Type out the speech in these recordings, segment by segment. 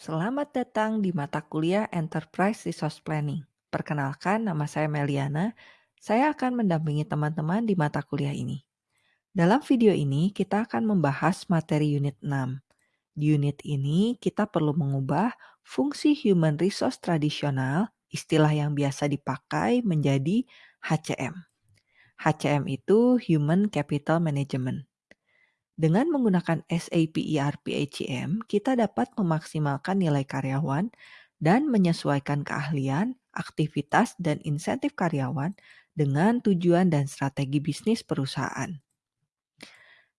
Selamat datang di mata kuliah Enterprise Resource Planning. Perkenalkan, nama saya Meliana. Saya akan mendampingi teman-teman di mata kuliah ini. Dalam video ini, kita akan membahas materi unit 6. Di unit ini, kita perlu mengubah fungsi human resource tradisional, istilah yang biasa dipakai menjadi HCM. HCM itu Human Capital Management. Dengan menggunakan SAP ERP HCM, kita dapat memaksimalkan nilai karyawan dan menyesuaikan keahlian, aktivitas, dan insentif karyawan dengan tujuan dan strategi bisnis perusahaan.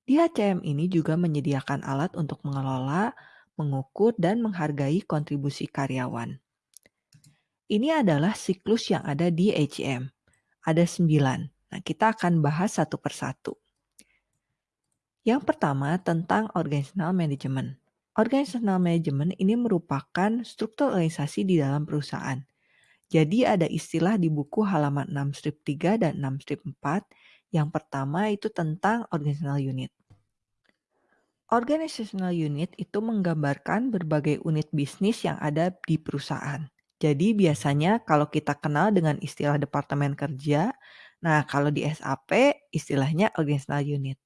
Di HCM ini juga menyediakan alat untuk mengelola, mengukur, dan menghargai kontribusi karyawan. Ini adalah siklus yang ada di HCM. Ada sembilan. Nah, kita akan bahas satu persatu. Yang pertama tentang organizational management. Organizational management ini merupakan struktur organisasi di dalam perusahaan. Jadi ada istilah di buku halaman 6 strip 3 dan 6 strip 4. Yang pertama itu tentang organizational unit. Organizational unit itu menggambarkan berbagai unit bisnis yang ada di perusahaan. Jadi biasanya kalau kita kenal dengan istilah departemen kerja, nah kalau di SAP istilahnya organizational unit.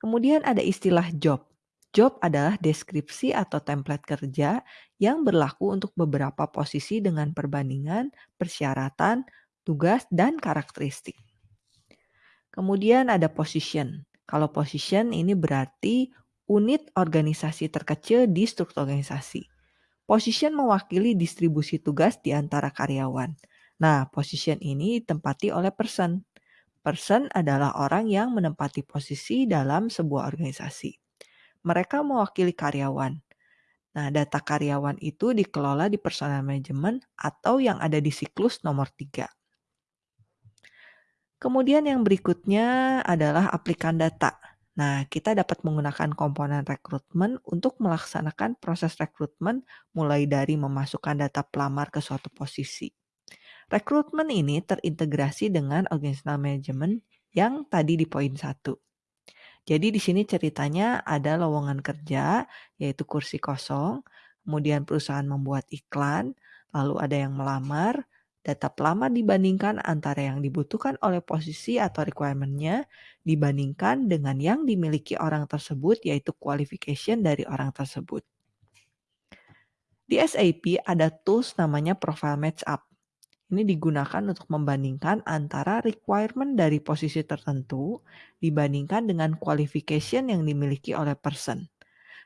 Kemudian ada istilah job. Job adalah deskripsi atau template kerja yang berlaku untuk beberapa posisi dengan perbandingan, persyaratan, tugas, dan karakteristik. Kemudian ada position. Kalau position ini berarti unit organisasi terkecil di struktur organisasi. Position mewakili distribusi tugas di antara karyawan. Nah, position ini ditempati oleh person. Person adalah orang yang menempati posisi dalam sebuah organisasi. Mereka mewakili karyawan. Nah, data karyawan itu dikelola di personal management atau yang ada di siklus nomor 3. Kemudian yang berikutnya adalah aplikan data. Nah, kita dapat menggunakan komponen rekrutmen untuk melaksanakan proses rekrutmen mulai dari memasukkan data pelamar ke suatu posisi. Rekrutmen ini terintegrasi dengan organizational management yang tadi di poin satu. Jadi di sini ceritanya ada lowongan kerja, yaitu kursi kosong, kemudian perusahaan membuat iklan, lalu ada yang melamar, data pelamar dibandingkan antara yang dibutuhkan oleh posisi atau requirement-nya dibandingkan dengan yang dimiliki orang tersebut, yaitu qualification dari orang tersebut. Di SAP ada tools namanya Profile Match Up. Ini digunakan untuk membandingkan antara requirement dari posisi tertentu dibandingkan dengan qualification yang dimiliki oleh person.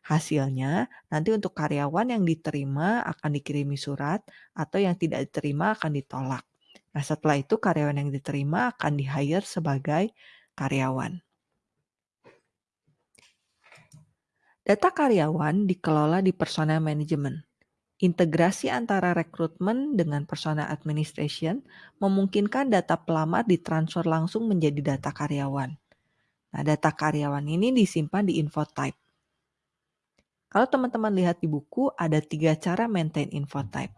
Hasilnya, nanti untuk karyawan yang diterima akan dikirimi surat atau yang tidak diterima akan ditolak. Nah, setelah itu karyawan yang diterima akan di-hire sebagai karyawan. Data karyawan dikelola di personal management. Integrasi antara rekrutmen dengan personal administration memungkinkan data pelamar ditransfer langsung menjadi data karyawan. Nah, data karyawan ini disimpan di info type. Kalau teman-teman lihat di buku, ada tiga cara maintain info type.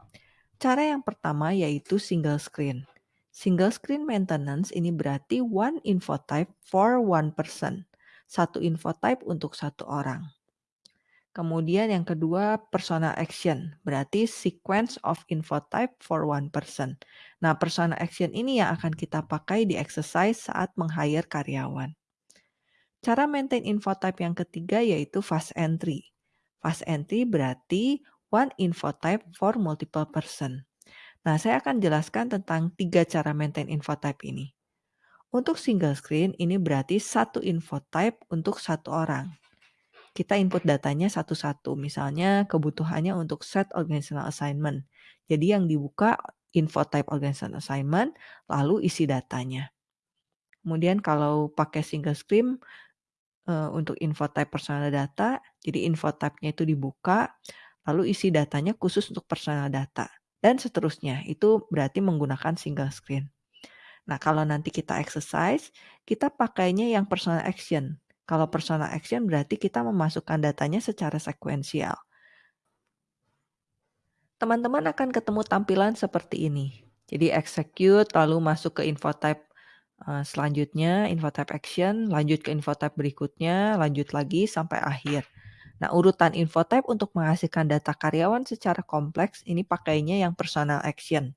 Cara yang pertama yaitu single screen. Single screen maintenance ini berarti one info type for one person. Satu info type untuk satu orang. Kemudian yang kedua personal action, berarti sequence of info type for one person. Nah, personal action ini yang akan kita pakai di exercise saat meng-hire karyawan. Cara maintain info type yang ketiga yaitu fast entry. Fast entry berarti one info type for multiple person. Nah, saya akan jelaskan tentang tiga cara maintain info type ini. Untuk single screen, ini berarti satu info type untuk satu orang kita input datanya satu-satu. Misalnya kebutuhannya untuk set organizational assignment. Jadi yang dibuka info type organizational assignment, lalu isi datanya. Kemudian kalau pakai single screen uh, untuk info type personal data, jadi info type-nya itu dibuka, lalu isi datanya khusus untuk personal data. Dan seterusnya, itu berarti menggunakan single screen. Nah, kalau nanti kita exercise, kita pakainya yang personal action. Kalau personal action berarti kita memasukkan datanya secara sekuensial. Teman-teman akan ketemu tampilan seperti ini. Jadi execute, lalu masuk ke info type uh, selanjutnya, info type action, lanjut ke info type berikutnya, lanjut lagi sampai akhir. Nah, urutan info type untuk menghasilkan data karyawan secara kompleks ini pakainya yang personal action.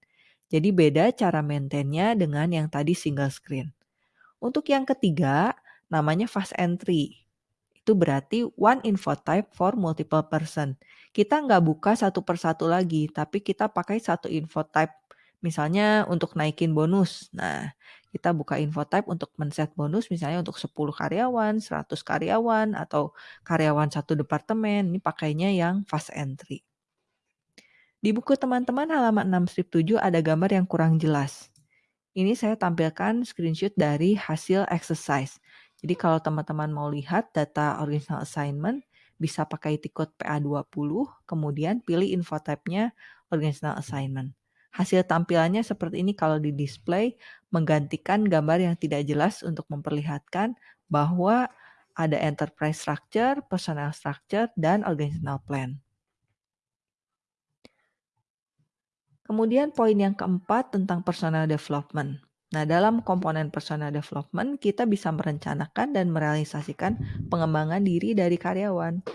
Jadi beda cara maintainnya dengan yang tadi single screen. Untuk yang ketiga, namanya fast entry. Itu berarti one info type for multiple person. Kita nggak buka satu persatu lagi, tapi kita pakai satu info type. Misalnya untuk naikin bonus. Nah, kita buka info type untuk men-set bonus misalnya untuk 10 karyawan, 100 karyawan, atau karyawan satu departemen. Ini pakainya yang fast entry. Di buku teman-teman halaman 6 strip 7 ada gambar yang kurang jelas. Ini saya tampilkan screenshot dari hasil exercise. Jadi kalau teman-teman mau lihat data original assignment, bisa pakai tikut PA20, kemudian pilih info type-nya original assignment. Hasil tampilannya seperti ini kalau di display menggantikan gambar yang tidak jelas untuk memperlihatkan bahwa ada enterprise structure, personal structure, dan organizational plan. Kemudian poin yang keempat tentang personal development. Nah, dalam komponen personal development, kita bisa merencanakan dan merealisasikan pengembangan diri dari karyawan.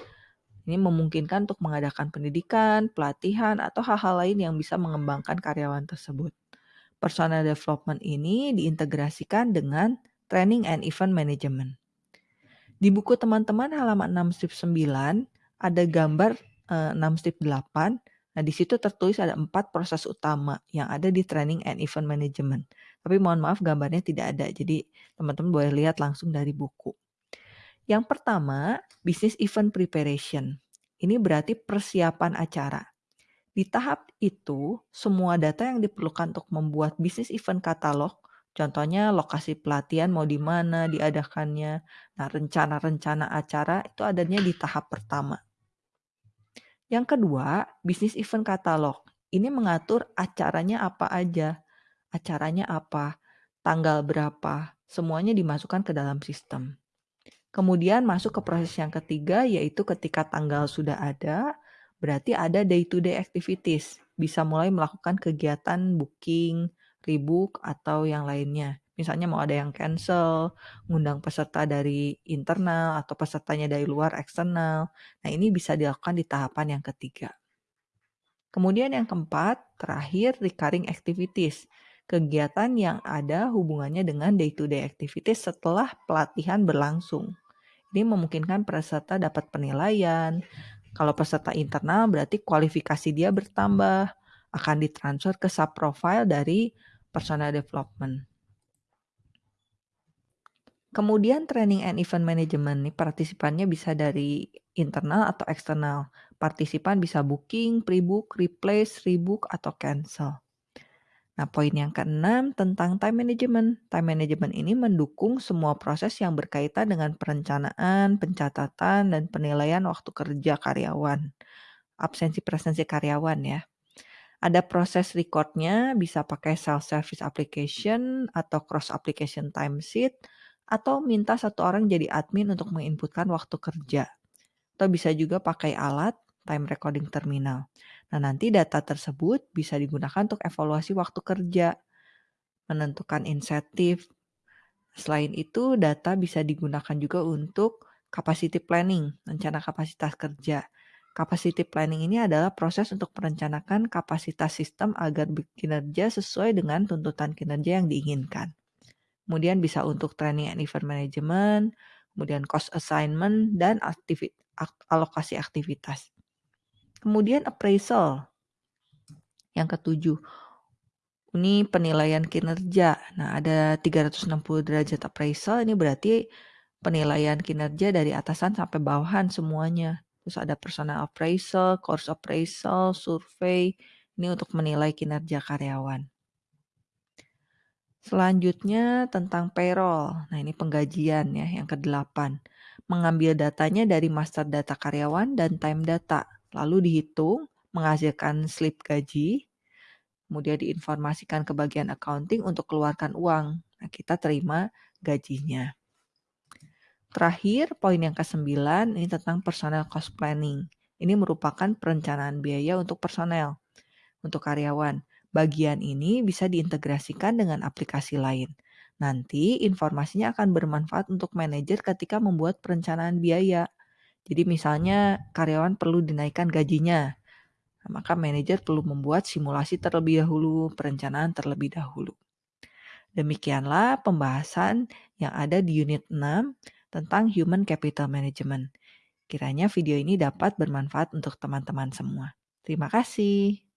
Ini memungkinkan untuk mengadakan pendidikan, pelatihan, atau hal-hal lain yang bisa mengembangkan karyawan tersebut. Personal development ini diintegrasikan dengan training and event management. Di buku teman-teman halaman 6 strip 9 ada gambar eh, 6 strip 8. Nah, di situ tertulis ada empat proses utama yang ada di training and event management. Tapi mohon maaf gambarnya tidak ada. Jadi teman-teman boleh lihat langsung dari buku. Yang pertama, business event preparation. Ini berarti persiapan acara. Di tahap itu, semua data yang diperlukan untuk membuat bisnis event katalog, contohnya lokasi pelatihan mau di mana diadakannya, nah rencana-rencana acara itu adanya di tahap pertama. Yang kedua, bisnis event katalog. Ini mengatur acaranya apa aja, acaranya apa, tanggal berapa, semuanya dimasukkan ke dalam sistem. Kemudian masuk ke proses yang ketiga yaitu ketika tanggal sudah ada, berarti ada day to day activities. Bisa mulai melakukan kegiatan booking, rebook atau yang lainnya. Misalnya mau ada yang cancel, ngundang peserta dari internal atau pesertanya dari luar eksternal. Nah, ini bisa dilakukan di tahapan yang ketiga. Kemudian yang keempat, terakhir recurring activities kegiatan yang ada hubungannya dengan day-to-day -day activities setelah pelatihan berlangsung. Ini memungkinkan peserta dapat penilaian. Kalau peserta internal berarti kualifikasi dia bertambah, akan ditransfer ke sub profile dari personal development. Kemudian training and event management nih partisipannya bisa dari internal atau eksternal. Partisipan bisa booking, pre-book, replace, rebook, atau cancel. Nah, poin yang keenam tentang time management. Time management ini mendukung semua proses yang berkaitan dengan perencanaan, pencatatan, dan penilaian waktu kerja karyawan. Absensi presensi karyawan ya. Ada proses recordnya, bisa pakai self-service application atau cross application timesheet, atau minta satu orang jadi admin untuk menginputkan waktu kerja. Atau bisa juga pakai alat time recording terminal. Nah, nanti data tersebut bisa digunakan untuk evaluasi waktu kerja, menentukan insentif. Selain itu, data bisa digunakan juga untuk capacity planning, rencana kapasitas kerja. Capacity planning ini adalah proses untuk merencanakan kapasitas sistem agar bekerja sesuai dengan tuntutan kinerja yang diinginkan. Kemudian bisa untuk training and event management, kemudian cost assignment, dan aktivit alokasi aktivitas. Kemudian appraisal. Yang ketujuh, ini penilaian kinerja. Nah, ada 360 derajat appraisal, ini berarti penilaian kinerja dari atasan sampai bawahan semuanya. Terus ada personal appraisal, course appraisal, survei, ini untuk menilai kinerja karyawan. Selanjutnya tentang payroll. Nah, ini penggajian ya, yang ke-8. Mengambil datanya dari master data karyawan dan time data lalu dihitung, menghasilkan slip gaji, kemudian diinformasikan ke bagian accounting untuk keluarkan uang. Nah, kita terima gajinya. Terakhir, poin yang ke-9 ini tentang personal cost planning. Ini merupakan perencanaan biaya untuk personel, untuk karyawan. Bagian ini bisa diintegrasikan dengan aplikasi lain. Nanti informasinya akan bermanfaat untuk manajer ketika membuat perencanaan biaya. Jadi misalnya karyawan perlu dinaikkan gajinya, maka manajer perlu membuat simulasi terlebih dahulu, perencanaan terlebih dahulu. Demikianlah pembahasan yang ada di unit 6 tentang Human Capital Management. Kiranya video ini dapat bermanfaat untuk teman-teman semua. Terima kasih.